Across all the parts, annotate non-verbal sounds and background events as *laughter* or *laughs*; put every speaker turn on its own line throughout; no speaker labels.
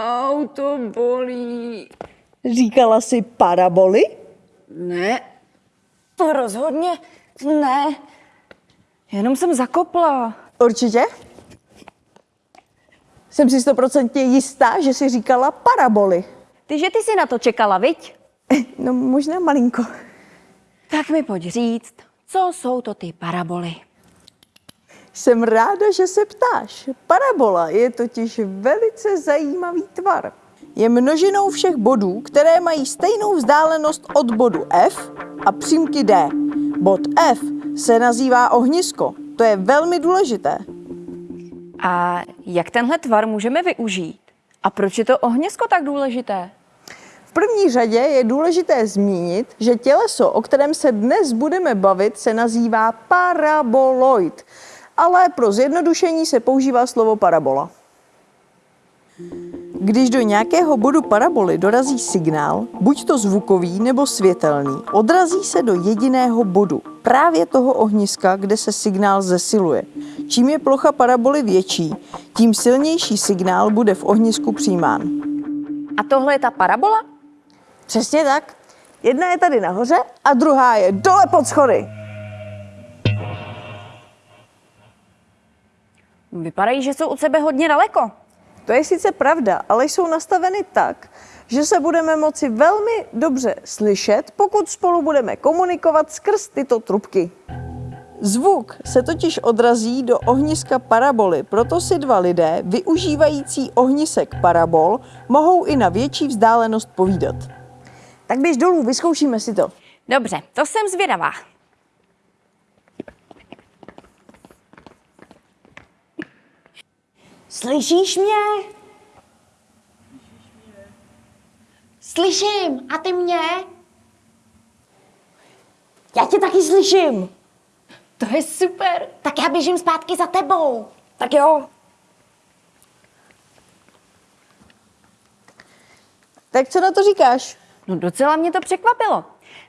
Auto bolí. Říkala si paraboli?
Ne. To rozhodně ne. Jenom jsem zakopla.
Určitě? Jsem si stoprocentně jistá, že jsi říkala paraboli.
Ty, že ty jsi na to čekala, viď?
No možná malinko.
Tak mi pojď říct, co jsou to ty paraboly?
Jsem ráda, že se ptáš. Parabola je totiž velice zajímavý tvar. Je množinou všech bodů, které mají stejnou vzdálenost od bodu F a přímky D. Bod F se nazývá ohnisko. To je velmi důležité.
A jak tenhle tvar můžeme využít? A proč je to ohnisko tak důležité?
V první řadě je důležité zmínit, že těleso, o kterém se dnes budeme bavit, se nazývá paraboloid, ale pro zjednodušení se používá slovo parabola. Když do nějakého bodu paraboly dorazí signál, buď to zvukový nebo světelný, odrazí se do jediného bodu, právě toho ohniska, kde se signál zesiluje. Čím je plocha paraboly větší, tím silnější signál bude v ohnisku přijímán.
A tohle je ta parabola?
Přesně tak. Jedna je tady nahoře a druhá je dole pod schody.
Vypadají, že jsou od sebe hodně daleko.
To je sice pravda, ale jsou nastaveny tak, že se budeme moci velmi dobře slyšet, pokud spolu budeme komunikovat skrz tyto trubky. Zvuk se totiž odrazí do ohniska paraboly, proto si dva lidé, využívající ohnisek parabol, mohou i na větší vzdálenost povídat. Tak běž dolů, vyzkoušíme si to.
Dobře, to jsem zvědavá.
Slyšíš mě? Slyším. A ty mě? Já tě taky slyším.
To je super.
Tak já běžím zpátky za tebou.
Tak jo.
Tak co na to říkáš?
No docela mě to překvapilo.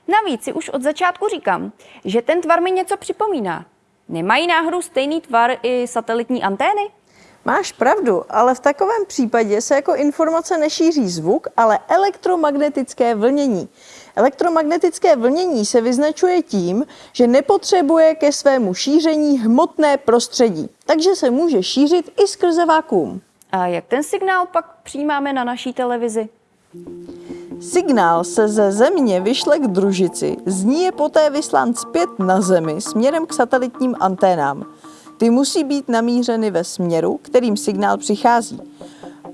Navíc si už od začátku říkám, že ten tvar mi něco připomíná. Nemají náhodou stejný tvar i satelitní antény?
Máš pravdu, ale v takovém případě se jako informace nešíří zvuk, ale elektromagnetické vlnění. Elektromagnetické vlnění se vyznačuje tím, že nepotřebuje ke svému šíření hmotné prostředí, takže se může šířit i skrze vákuum.
A jak ten signál pak přijímáme na naší televizi?
Signál se ze země vyšle k družici, z ní je poté vyslán zpět na zemi směrem k satelitním anténám. Ty musí být namířeny ve směru, kterým signál přichází.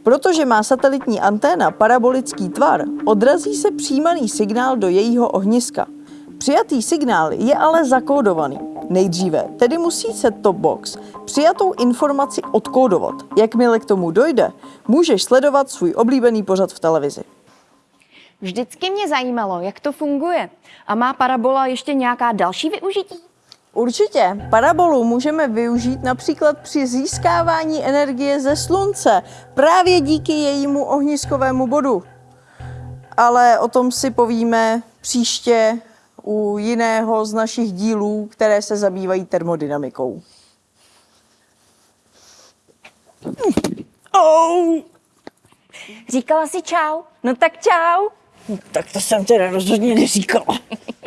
Protože má satelitní anténa parabolický tvar, odrazí se přijímaný signál do jejího ohniska. Přijatý signál je ale zakódovaný. Nejdříve tedy musí set top box přijatou informaci odkódovat. Jakmile k tomu dojde, můžeš sledovat svůj oblíbený pořad v televizi.
Vždycky mě zajímalo, jak to funguje. A má parabola ještě nějaká další využití?
Určitě. Parabolu můžeme využít například při získávání energie ze slunce, právě díky jejímu ohniskovému bodu. Ale o tom si povíme příště u jiného z našich dílů, které se zabývají termodynamikou. Oh,
Říkala si čau? No tak čau.
tak to jsem teda rozhodně neříkala. *laughs*